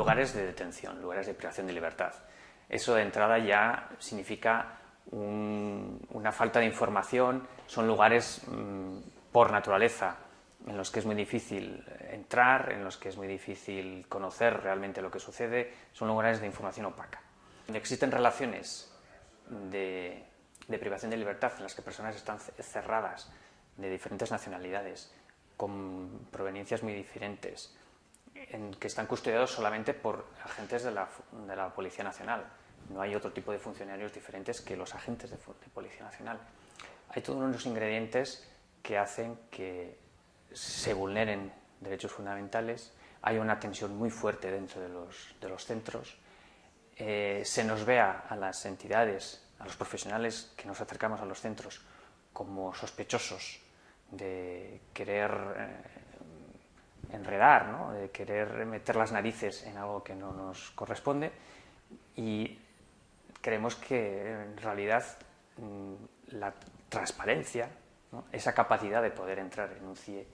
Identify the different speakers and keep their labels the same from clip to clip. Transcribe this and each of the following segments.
Speaker 1: lugares de detención, lugares de privación de libertad. Eso de entrada ya significa una falta de información, son lugares mm, por naturaleza en los que es muy difícil entrar, en los que es muy difícil conocer realmente lo que sucede, son lugares de información opaca. Existen relaciones de, privación de libertad en las que personas están cerradas de diferentes nacionalidades, con proveniencias muy diferentes, en que están custodiados solamente por agentes de la, de la Policía Nacional. No hay otro tipo de funcionarios diferentes que los agentes de, de Policía Nacional. Hay todos unos ingredientes que hacen que se vulneren derechos fundamentales, hay una tensión muy fuerte dentro de los, de los centros, eh, se nos vea a las entidades, a los profesionales que nos acercamos a los centros como sospechosos de querer eh, enredar, ¿no? de querer meter las narices en algo que no nos corresponde y creemos que en realidad mm, la transparencia, esa capacidad de poder entrar en un CIE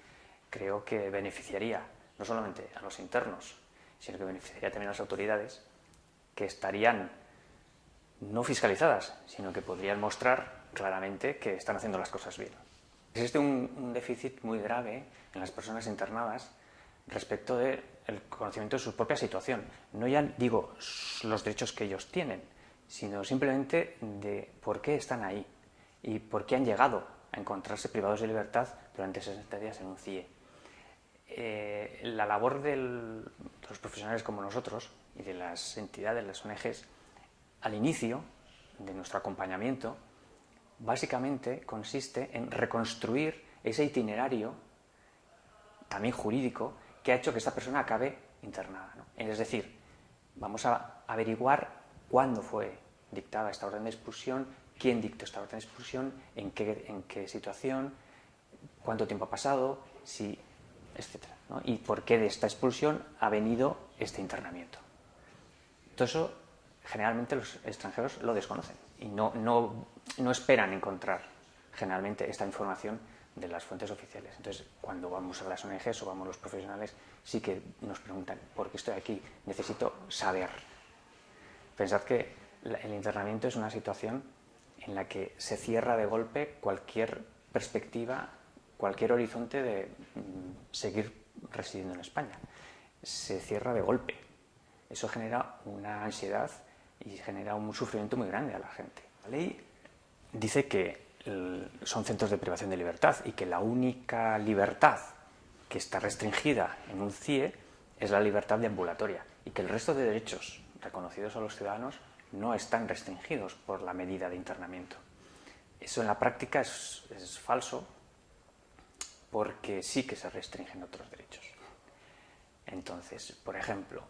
Speaker 1: creo que beneficiaría no solamente a los internos, sino que beneficiaría también a las autoridades que estarían no fiscalizadas, sino que podrían mostrar claramente que están haciendo las cosas bien. Existe un, déficit muy grave en las personas internadas respecto del conocimiento de su propia situación. No ya digo los derechos que ellos tienen, sino simplemente de por qué están ahí y por qué han llegado a encontrarse privados de libertad durante 60 días en un CIE. Eh, la labor de los profesionales como nosotros y de las entidades, las ONGs, al inicio de nuestro acompañamiento, básicamente consiste en reconstruir ese itinerario, también jurídico, que ha hecho que esta persona acabe internada. Es decir, vamos a averiguar cuándo fue dictada esta orden de expulsión, quién dictó esta orden de expulsión, en qué, en qué situación, cuánto tiempo ha pasado, si etc. Y por qué de esta expulsión ha venido este internamiento. Todo eso generalmente los extranjeros lo desconocen y no, no, no esperan encontrar generalmente esta información de las fuentes oficiales. Entonces, cuando vamos a las ONGs o vamos los profesionales, sí que nos preguntan, ¿por qué estoy aquí? Necesito saber. Pensad que el internamiento es una situación en la que se cierra de golpe cualquier perspectiva cualquier horizonte de mm, seguir residiendo en España. Se cierra de golpe. Eso genera una ansiedad y genera un sufrimiento muy grande a la gente. La ley dice que son centros de privación de libertad y que la única libertad que está restringida en un CIE es la libertad de ambulatoria y que el resto de derechos reconocidos a los ciudadanos no están restringidos por la medida de internamiento. Eso en la práctica es, es falso porque sí que se restringen otros derechos. Entonces, por ejemplo,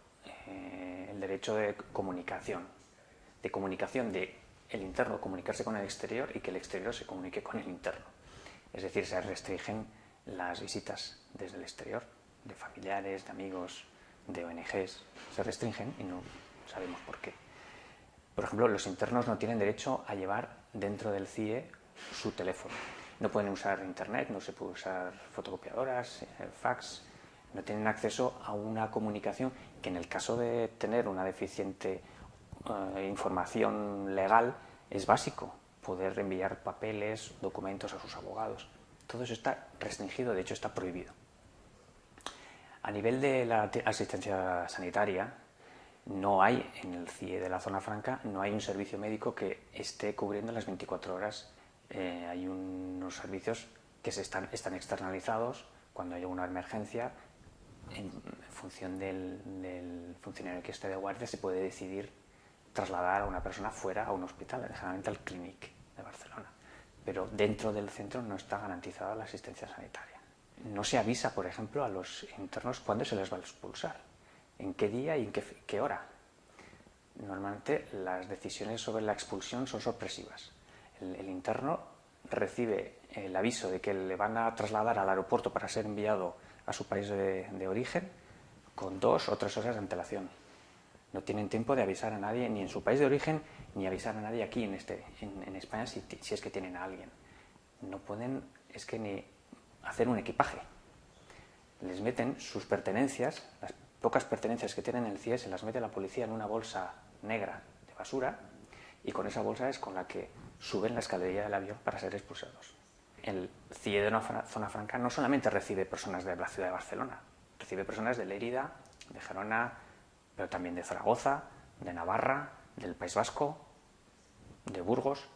Speaker 1: eh, el derecho de comunicación, de comunicación de el interno comunicarse con el exterior y que el exterior se comunique con el interno. Es decir, se restringen las visitas desde el exterior, de familiares, de amigos, de ONGs, se restringen y no sabemos por qué. Por ejemplo, los internos no tienen derecho a llevar dentro del CIE su teléfono no pueden usar internet, no se puede usar fotocopiadoras, eh, fax, no tienen acceso a una comunicación que en el caso de tener una deficiente eh, información legal es básico, poder enviar papeles, documentos a sus abogados. Todo eso está restringido, de hecho está prohibido. A nivel de la asistencia sanitaria, no hay en el CIE de la zona franca, no hay un servicio médico que esté cubriendo las 24 horas eh, hay unos servicios que se están, están externalizados cuando hay una emergencia en función del, funcionario que esté de guardia se puede decidir trasladar a una persona fuera a un hospital, generalmente al Clinic de Barcelona. Pero dentro del centro no está garantizada la asistencia sanitaria. No se avisa, por ejemplo, a los internos cuándo se les va a expulsar, en qué día y en qué, qué hora. Normalmente las decisiones sobre la expulsión son sorpresivas el, interno recibe el aviso de que le van a trasladar al aeropuerto para ser enviado a su país de, origen con dos o tres horas de antelación. No tienen tiempo de avisar a nadie ni en su país de origen ni avisar a nadie aquí en, este, en, España si, es que tienen a alguien. No pueden, es que ni hacer un equipaje. Les meten sus pertenencias, pocas pertenencias que tienen en el CIE se las mete la policía en una bolsa negra de basura y con esa bolsa es con la que suben la escalería del avión para ser expulsados. El CIE de una zona franca no solamente recibe personas de la ciudad de Barcelona, recibe personas de Lérida, de Gerona, pero también de Zaragoza, de Navarra, del País Vasco, de Burgos.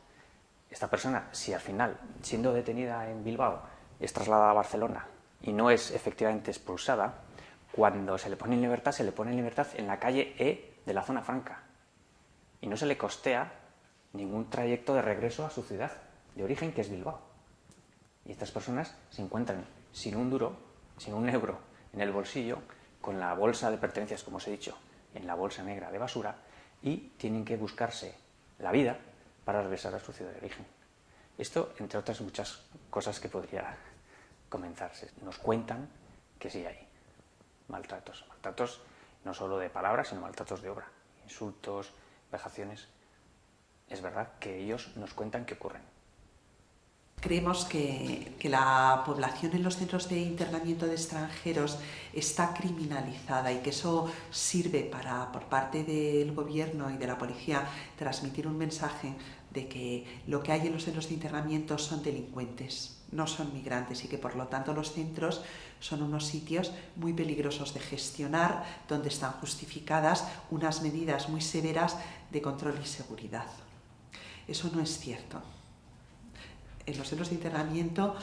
Speaker 1: Esta persona, si al final, siendo detenida en Bilbao, es trasladada a Barcelona y no es efectivamente expulsada, cuando se le pone en libertad, se le pone en libertad en la calle E de la zona franca. Y no se le costea ningún trayecto de regreso a su ciudad de origen, que es Bilbao. Y estas personas se encuentran sin un duro, sin un euro en el bolsillo, con la bolsa de pertenencias, como os he dicho, en la bolsa negra de basura, y tienen que buscarse la vida para regresar a su ciudad de origen. Esto, entre otras muchas cosas que podría comenzarse. Nos cuentan que sí hay maltratos. Maltratos no solo de palabras, sino maltratos de obra. Insultos, vejaciones. Es verdad que ellos nos cuentan que ocurren.
Speaker 2: Creemos que, la población en los centros de internamiento de extranjeros está criminalizada y que eso sirve para, por parte del gobierno y de la policía, transmitir un mensaje de que lo que hay en los centros de internamiento son delincuentes, no son migrantes y que por lo tanto los centros son unos sitios muy peligrosos de gestionar, donde están justificadas unas medidas muy severas de control y seguridad. Eso no es cierto en los centros de internamiento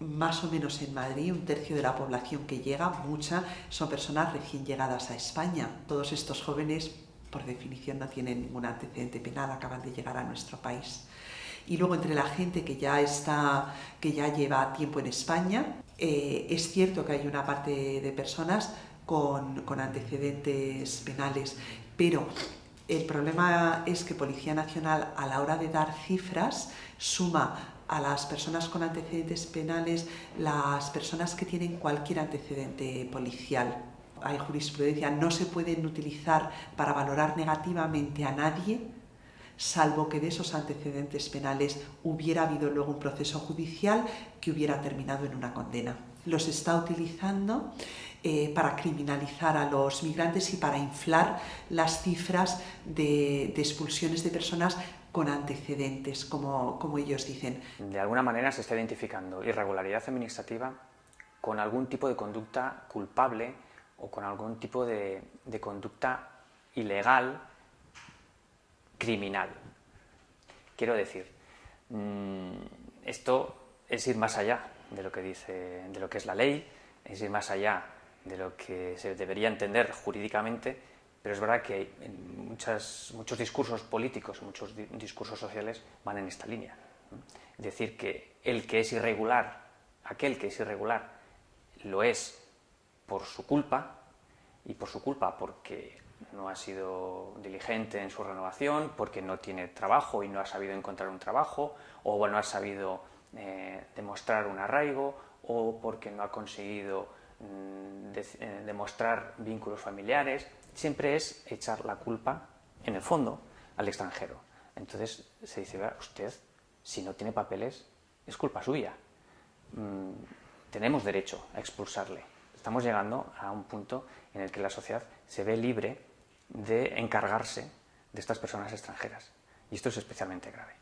Speaker 2: más o menos en Madrid, un tercio de la población que llega, mucha, son personas recién llegadas a España. Todos estos jóvenes, por definición, no tienen ningún antecedente penal, acaban de llegar a nuestro país. Y luego entre la gente que ya, está, que ya lleva tiempo en España, eh, es cierto que hay una parte de personas con, con antecedentes penales, pero el problema es que Policía Nacional a la hora de dar cifras suma a las personas con antecedentes penales las personas que tienen cualquier antecedente policial. Hay jurisprudencia, no se pueden utilizar para valorar negativamente a nadie salvo que de esos antecedentes penales hubiera habido luego un proceso judicial que hubiera terminado en una condena. Los está utilizando eh, para criminalizar a los migrantes y para inflar las cifras de, expulsiones de personas con antecedentes, como, ellos dicen.
Speaker 1: De alguna manera se está identificando irregularidad administrativa con algún tipo de conducta culpable o con algún tipo de, de conducta ilegal, criminal. Quiero decir, mm, esto es ir más allá de lo que dice, de lo que es la ley, es ir más allá de lo que se debería entender jurídicamente, pero es verdad que muchos discursos políticos, muchos discursos sociales van en esta línea. Es decir, que el que es irregular, aquel que es irregular, lo es por su culpa, y por su culpa porque no ha sido diligente en su renovación, porque no tiene trabajo y no ha sabido encontrar un trabajo, o no ha sabido eh, demostrar un arraigo, o porque no ha conseguido Mm, eh, demostrar vínculos familiares, siempre es echar la culpa, en el fondo, al extranjero. Entonces se dice, usted, si no tiene papeles, es culpa suya. Mm, tenemos derecho a expulsarle. Estamos llegando a un punto en el que la sociedad se ve libre de encargarse de estas personas extranjeras. Y esto es especialmente grave.